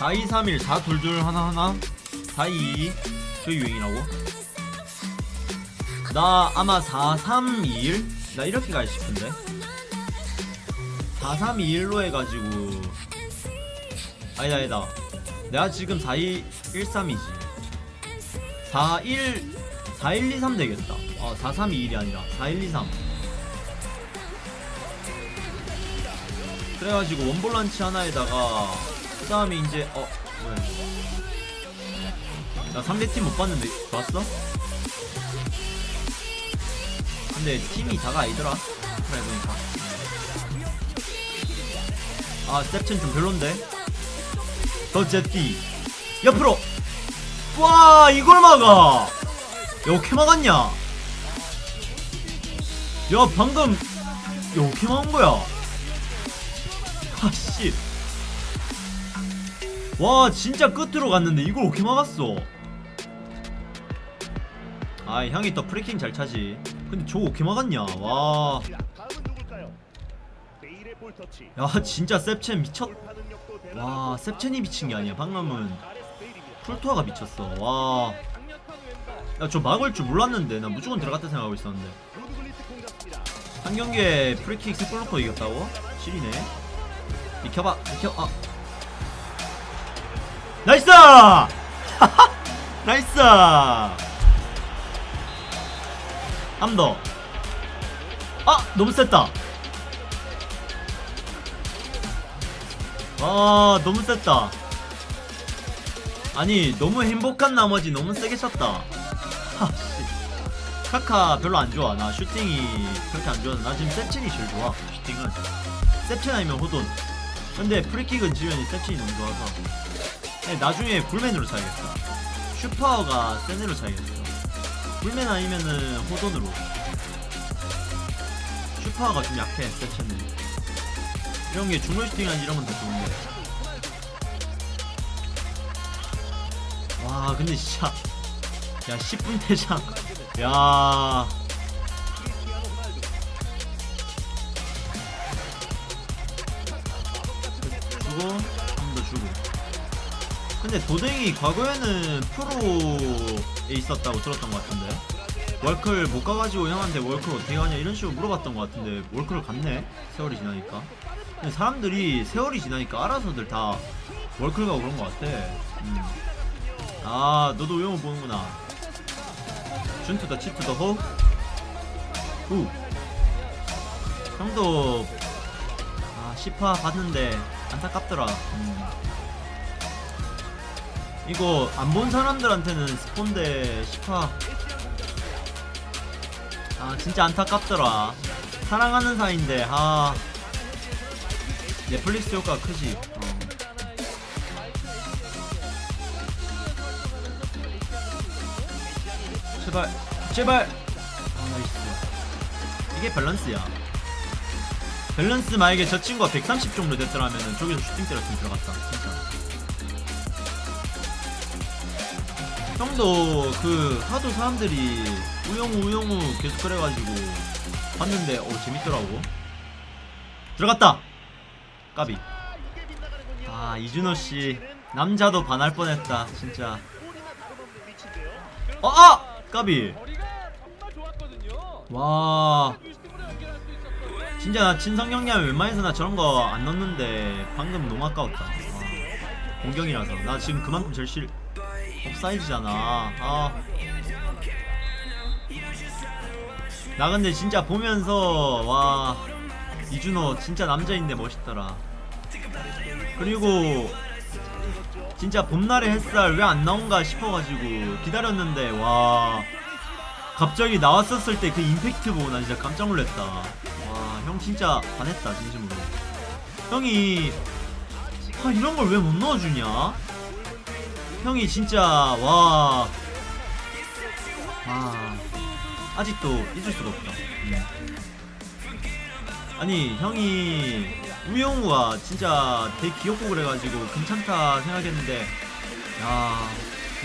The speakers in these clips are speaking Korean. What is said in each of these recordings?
4231 422 하나하나. 422그 유행이라고? 나 아마 4321? 나 이렇게 갈 싶은데. 4321로 해가지고. 아니다 아니다. 내가 지금 4213이지. 41 4123 되겠다. 어 4321이 아니라 4123 그래가지고 원볼란치 하나에다가 그 다음에 이제 어 뭐야. 이거. 나 상대팀 못 봤는데 봤어? 근데 팀이 다가 아니더라. 그래 보니까. 아 스텝chen 좀 별론데. 더 제티. 옆으로. 와 이걸 막아. 야 어떻게 막았냐? 야 방금 야 어떻게 막은 거야? 아씨 와 진짜 끝으로 갔는데 이걸 어떻게 막았어 아 형이 또 프리킥 잘 차지 근데 저거 어떻게 막았냐 와. 야 진짜 셉첸 미쳤 와 셉첸이 미친 게 아니야 방금은. 쿠르투아가 미쳤어 와 야 저 막을 줄 몰랐는데 나 무조건 들어갔다 생각하고 있었는데. 한 경기에 프리킥 넣고 이겼다고? 실이네 비켜봐 비켜 아 나이스 나이스 암더 아 너무 셌다 아 너무 셌다 아니 너무 행복한 나머지 너무 세게 쳤다 하씨 카카 별로 안 좋아. 나 슈팅이 그렇게 안 좋아서 나 지금 세친이 제일 좋아. 슈팅은 세친 아니면 호돈. 근데 프리킥은 지면이 세친이 너무 좋아서. 네, 나중에 불맨으로 사야겠어. 슈퍼가 센으로 사야겠어. 불맨 아니면은 호돈으로. 슈퍼가 좀 약해 세친은. 이런 게 중물 슈팅이나 이런 건더 좋은데. 와 근데 진짜 야 10분 대장 야. 주고 한 번 더 주고 근데 도댕이 과거에는 프로에 있었다고 들었던 것 같은데 월클 못 가가지고 형한테 월클 어떻게 가냐 이런 식으로 물어봤던 것 같은데 월클을 갔네 세월이 지나니까 근데 사람들이 세월이 지나니까 알아서들 다 월클 가고 그런 것 같아 음. 아 너도 우영우 보는구나 준투더 치투더 호 우. 형도 아 10화 봤는데 안타깝더라 음. 이거 안 본 사람들한테는 스폰데 10화 아 진짜 안타깝더라. 사랑하는 사이인데 아. 넷플릭스 효과 크지. 어. 제발 제발. 아 나이스. 이게 밸런스야. 밸런스 만약에 저 친구가 130 정도 됐더라면은 저기서 슈팅 때렸으면 들어갔다. 진짜 형도 그 하도 사람들이 우영우 우영우 계속 그래가지고 봤는데 오 재밌더라고 들어갔다 까비. 아 이준호씨 남자도 반할 뻔했다 진짜. 어 아! 까비. 와. 진짜 나 친성경이하면 웬만해서 나 저런 거 안 넣는데 방금 너무 아까웠다 와, 공경이라서 나 지금 그만큼 절실 업사이즈잖아. 아. 나 근데 진짜 보면서 와 이준호 진짜 남자인데 멋있더라. 그리고 진짜 봄날의 햇살 왜 안 나온가 싶어가지고 기다렸는데 와. 갑자기 나왔었을 때 그 임팩트 보고 나 진짜 깜짝 놀랐다. 와 형 진짜 반했다 진심으로. 형이 아 이런 걸 왜 못 넣어주냐 형이 진짜 와. 아, 아직도 잊을 수가 없다. 음. 아니 형이 우영우가 진짜 되게 귀엽고 그래가지고 괜찮다 생각했는데 야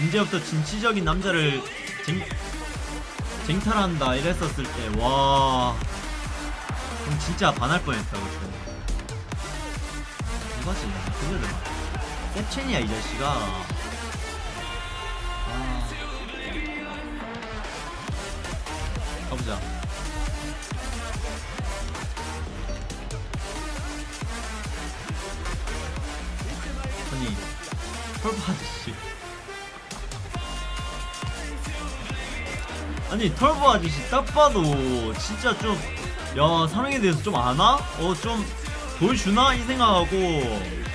이제부터 진취적인 남자를 쟁, 쟁탈한다 이랬었을 때와. 그럼 진짜 반할 뻔했다 그때 이거지 그녀들 셉첸이야 이 자식아 아. 털보 아저씨 아니 털보 아저씨 딱 봐도 진짜 좀 야 사랑에 대해서 좀 아나? 어 좀 보여주나? 이 생각하고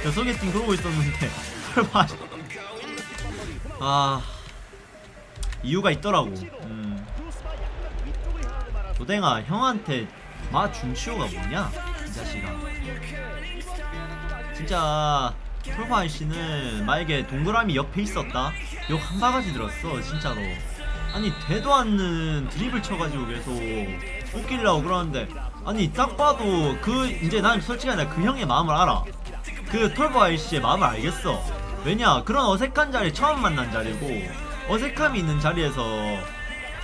그 소개팅 그러고 있었는데 털보 아저씨 아 이유가 있더라고 음. 도댕아 형한테 마 준치호가 뭐냐 이 자식아 진짜 톨보 아저씨는 만약에 동그라미 옆에 있었다? 욕 한 바가지 들었어 진짜로. 아니 되도 않는 드립을 쳐가지고 계속 웃기려고 그러는데 아니 딱 봐도 그 이제 난 솔직히 나그 형의 마음을 알아. 그 톨보 아저씨의 마음을 알겠어. 왜냐 그런 어색한 자리 처음 만난 자리고 어색함이 있는 자리에서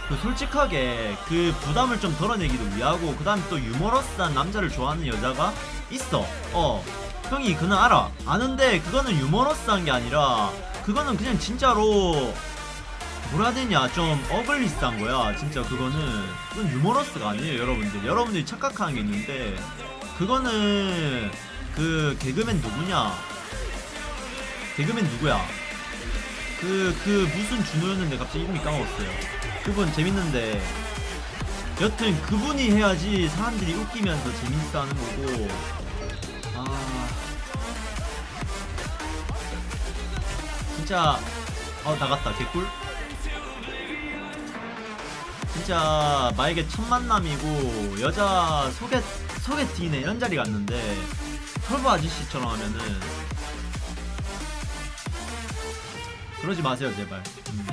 그 솔직하게 그 부담을 좀 덜어내기도 위하고 그 다음에 또 유머러스한 남자를 좋아하는 여자가 있어. 어 형이 그는 알아. 아는데 그거는 유머러스한 게 아니라 그거는 그냥 진짜로 뭐라 되냐 좀 어글리스한 거야. 진짜 그거는. 그건 유머러스가 아니에요 여러분들. 여러분들이 착각하는 게 있는데 그거는 그 개그맨 누구냐? 개그맨 누구야? 그, 그, 무슨 준호였는데 갑자기 이름이 까먹었어요. 그분 재밌는데, 여튼 그분이 해야지 사람들이 웃기면서 재밌어 하는 거고, 아. 진짜, 어, 나갔다. 개꿀? 진짜, 만약에 첫 만남이고, 여자 소개, 소개팅이나 이런 자리 갔는데, 털보 아저씨처럼 하면은, 그러지 마세요 제발 음.